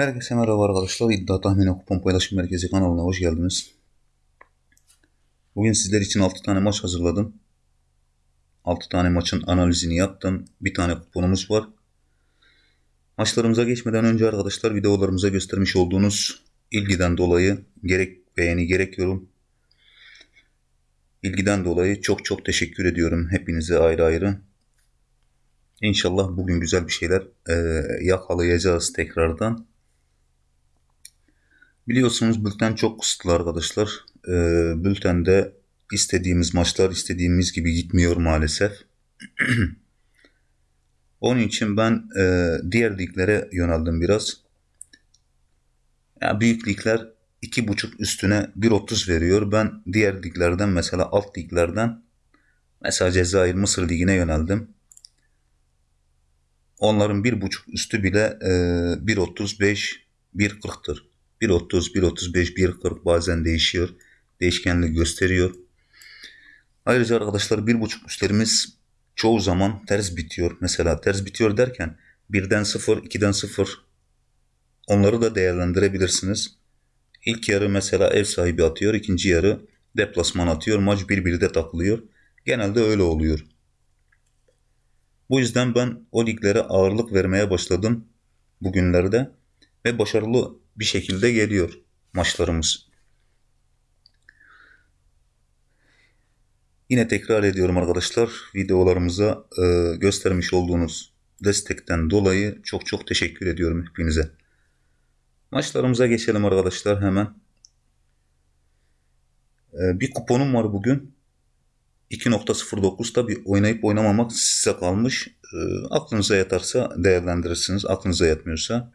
Herkese merhaba arkadaşlar. İddia Tahmini Kupon Paylaşım Merkezi kanalına hoş geldiniz. Bugün sizler için 6 tane maç hazırladım. 6 tane maçın analizini yaptım. Bir tane kuponumuz var. Maçlarımıza geçmeden önce arkadaşlar videolarımıza göstermiş olduğunuz ilgiden dolayı gerek beğeni gerek yorum ilgiden dolayı çok çok teşekkür ediyorum hepinize ayrı ayrı. İnşallah bugün güzel bir şeyler yakalayacağız tekrardan. Biliyorsunuz bülten çok kısıtlı arkadaşlar. E, bültende istediğimiz maçlar istediğimiz gibi gitmiyor maalesef. Onun için ben e, diğer liglere yöneldim biraz. Yani büyük ligler 2.5 üstüne 1.30 veriyor. Ben diğer liglerden mesela alt liglerden mesela Cezayir Mısır ligine yöneldim. Onların 1.5 üstü bile e, 1.35 1.40'tır. 1.30, 1.35, 1.40 bazen değişiyor. Değişkenlik gösteriyor. Ayrıca arkadaşlar 1.5 üstlerimiz çoğu zaman ters bitiyor. Mesela ters bitiyor derken 1'den 0, 2'den 0 onları da değerlendirebilirsiniz. İlk yarı mesela ev sahibi atıyor, ikinci yarı deplasman atıyor, maç birbirine takılıyor. Genelde öyle oluyor. Bu yüzden ben o liglere ağırlık vermeye başladım bugünlerde ve başarılı bir şekilde geliyor maçlarımız. Yine tekrar ediyorum arkadaşlar videolarımıza e, göstermiş olduğunuz destekten dolayı çok çok teşekkür ediyorum hepinize. Maçlarımıza geçelim arkadaşlar hemen. E, bir kuponum var bugün. 2.09 tabi oynayıp oynamamak size kalmış. E, aklınıza yatarsa değerlendirirsiniz. Aklınıza yatmıyorsa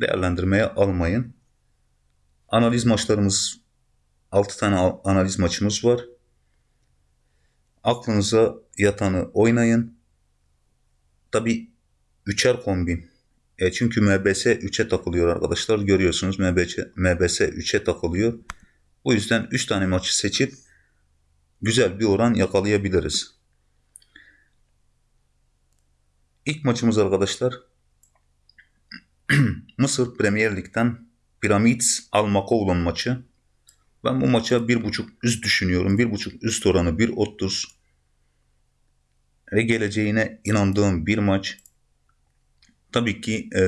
değerlendirmeye almayın. Analiz maçlarımız 6 tane analiz maçımız var. Aklınıza yatanı oynayın. Tabi üçer kombin. E çünkü MBS 3'e takılıyor arkadaşlar. Görüyorsunuz MBS, MBS 3'e takılıyor. Bu yüzden 3 tane maçı seçip güzel bir oran yakalayabiliriz. İlk maçımız arkadaşlar Mısır Premier Lig'den Pyramids Almakoğlan maçı. Ben bu maça bir buçuk üst düşünüyorum. Bir buçuk üst oranı 1.30 ve geleceğine inandığım bir maç. Tabii ki e,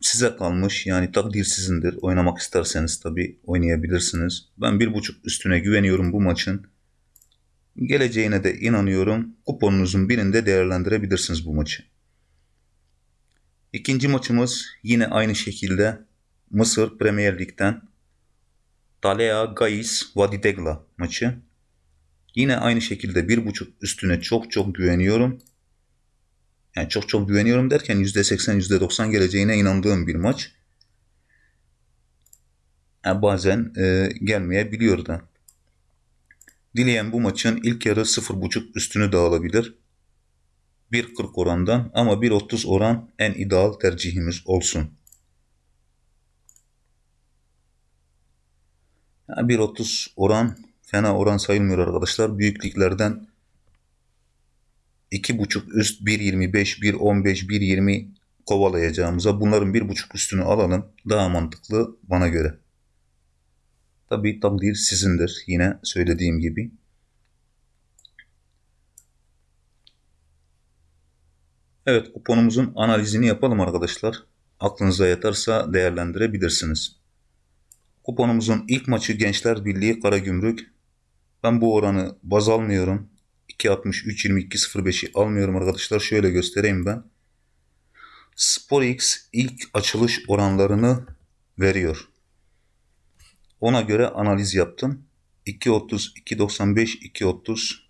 size kalmış yani takdir sizindir. Oynamak isterseniz tabii oynayabilirsiniz. Ben bir buçuk üstüne güveniyorum bu maçın. Geleceğine de inanıyorum. Kuponunuzun birinde değerlendirebilirsiniz bu maçı. İkinci maçımız yine aynı şekilde Mısır Premier Lig'den Talea Gais Vadidegla maçı. Yine aynı şekilde bir buçuk üstüne çok çok güveniyorum. Yani çok çok güveniyorum derken %80 %90 geleceğine inandığım bir maç. Yani bazen e, gelmeyebiliyor da. Dileyen bu maçın ilk yarı 0.5 üstünü de alabilir. 1.40 orandan ama 1.30 oran en ideal tercihimiz olsun. Yani 1.30 oran fena oran sayılmıyor arkadaşlar. Büyüklüklerden 2.5 üst 1.25, 1.15, 1.20 kovalayacağımıza bunların 1.5 üstünü alalım. Daha mantıklı bana göre. Tabi takdir sizindir yine söylediğim gibi. Evet kuponumuzun analizini yapalım arkadaşlar. Aklınıza yatarsa değerlendirebilirsiniz. Kuponumuzun ilk maçı Gençler Birliği Karagümrük. Ben bu oranı baz almıyorum. 2.63 22.05'i almıyorum arkadaşlar. Şöyle göstereyim ben. SporX ilk açılış oranlarını veriyor. Ona göre analiz yaptım. 2.30, 2.95, 2.30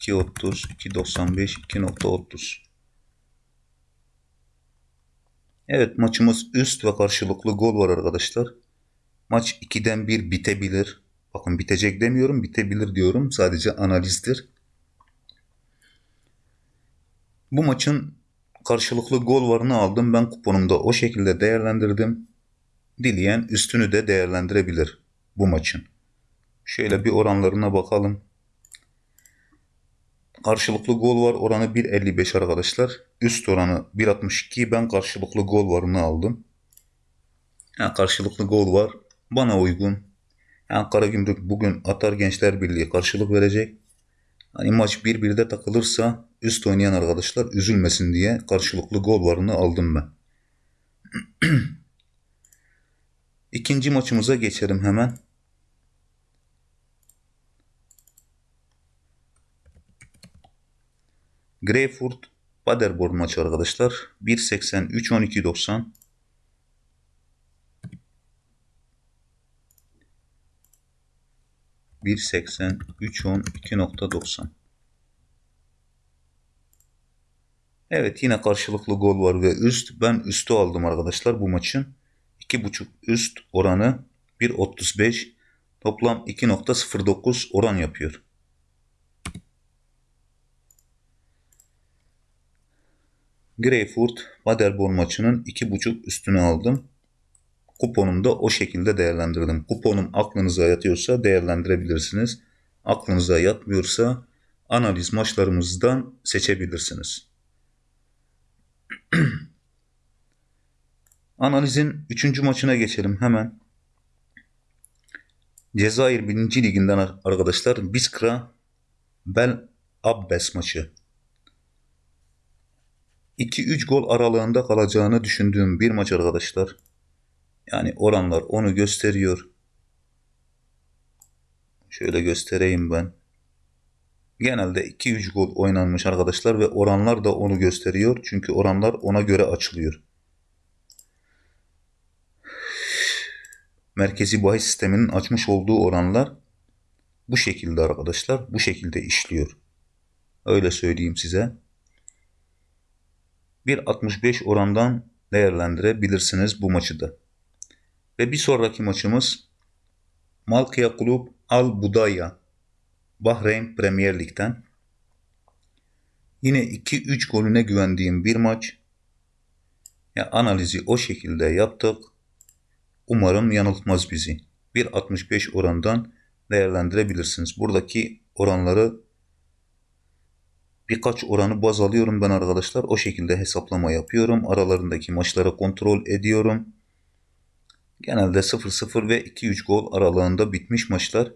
2.30, 2.95, 2.30. Evet maçımız üst ve karşılıklı gol var arkadaşlar. Maç 2'den 1 bitebilir. Bakın bitecek demiyorum bitebilir diyorum. Sadece analizdir. Bu maçın karşılıklı gol varını aldım. Ben kuponumda o şekilde değerlendirdim. Dileyen üstünü de değerlendirebilir bu maçın. Şöyle bir oranlarına bakalım. Karşılıklı gol var. Oranı 1.55 arkadaşlar. Üst oranı 1.62. Ben karşılıklı gol varını aldım. Yani karşılıklı gol var. Bana uygun. Yani Karagümrük bugün Atar Gençler Birliği karşılık verecek. Hani maç 1-1'de takılırsa üst oynayan arkadaşlar üzülmesin diye karşılıklı gol varını aldım ben. İkinci maçımıza geçelim hemen. Greyfurt Paderborn maçı arkadaşlar. 1.83 12.90 1.83 10 2.90 Evet yine karşılıklı gol var ve üst. Ben üstü aldım arkadaşlar bu maçın. 2.5 üst oranı 1.35 toplam 2.09 oran yapıyor. Greyfurt Paderborn maçının 2.5 üstünü aldım. Kuponumu da o şekilde değerlendirdim. Kuponum aklınıza yatıyorsa değerlendirebilirsiniz. Aklınıza yatmıyorsa analiz maçlarımızdan seçebilirsiniz. Analizin 3. maçına geçelim hemen. Cezayir 1. Liginden arkadaşlar Biskra Bel Abbes maçı. 2-3 gol aralığında kalacağını düşündüğüm bir maç arkadaşlar. Yani oranlar onu gösteriyor. Şöyle göstereyim ben. Genelde 2-3 gol oynanmış arkadaşlar ve oranlar da onu gösteriyor. Çünkü oranlar ona göre açılıyor. Merkezi bahis sisteminin açmış olduğu oranlar bu şekilde arkadaşlar. Bu şekilde işliyor. Öyle söyleyeyim size. 1.65 orandan değerlendirebilirsiniz bu maçı da. Ve bir sonraki maçımız Malkia Kulüp Al Budaya Bahreyn Premier Lig'den. Yine 2-3 golüne güvendiğim bir maç. Ya analizi o şekilde yaptık. Umarım yanıltmaz bizi. 1.65 orandan değerlendirebilirsiniz. Buradaki oranları birkaç oranı baz alıyorum ben arkadaşlar. O şekilde hesaplama yapıyorum. Aralarındaki maçları kontrol ediyorum. Genelde 0-0 ve 2-3 gol aralığında bitmiş maçlar.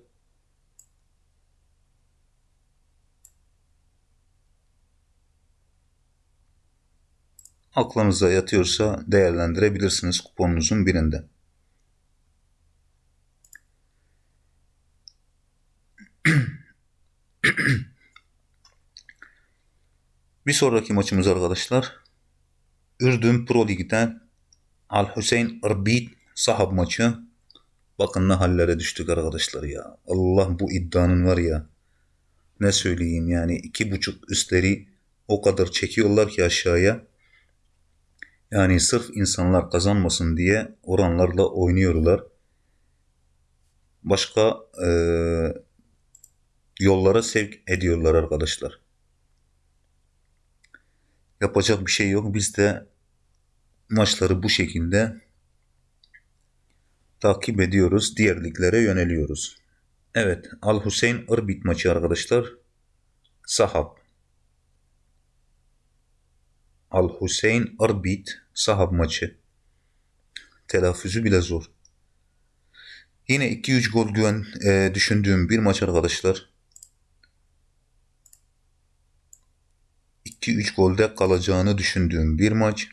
Aklınıza yatıyorsa değerlendirebilirsiniz kuponunuzun birinde. Bir sonraki maçımız arkadaşlar Ürdün Pro Lig'den Al Hüseyin Irbit sahab maçı. Bakın ne hallere düştük arkadaşlar ya. Allah bu iddianın var ya. Ne söyleyeyim yani iki buçuk üstleri o kadar çekiyorlar ki aşağıya. Yani sırf insanlar kazanmasın diye oranlarla oynuyorlar. Başka e, yollara sevk ediyorlar arkadaşlar. Yapacak bir şey yok. Biz de maçları bu şekilde takip ediyoruz. Diğer liglere yöneliyoruz. Evet. Al Hüseyin Irbit maçı arkadaşlar. Sahab. Al Hüseyin Irbit Sahab maçı. Telaffuzu bile zor. Yine 2-3 gol güven e, düşündüğüm bir maç arkadaşlar. 2-3 golde kalacağını düşündüğüm bir maç.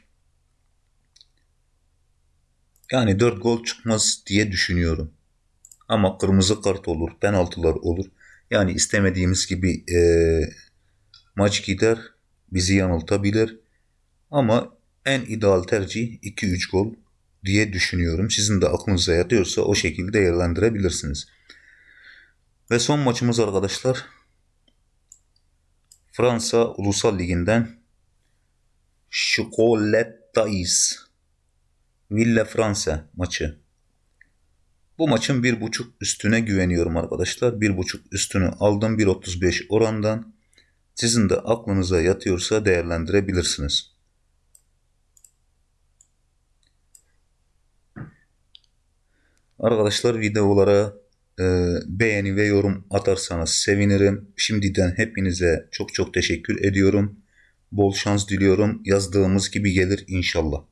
Yani 4 gol çıkmaz diye düşünüyorum. Ama kırmızı kart olur, penaltılar olur. Yani istemediğimiz gibi e, maç gider, bizi yanıltabilir. Ama en ideal tercih 2-3 gol diye düşünüyorum. Sizin de aklınıza yatıyorsa o şekilde değerlendirebilirsiniz. Ve son maçımız arkadaşlar Fransa Ulusal Ligi'nden Chocolattais Villa Fransa maçı. Bu maçın bir buçuk üstüne güveniyorum arkadaşlar. Bir buçuk üstünü aldım 1.35 orandan. Sizin de aklınıza yatıyorsa değerlendirebilirsiniz. Arkadaşlar videolara beğeni ve yorum atarsanız sevinirim. Şimdiden hepinize çok çok teşekkür ediyorum. Bol şans diliyorum. Yazdığımız gibi gelir inşallah.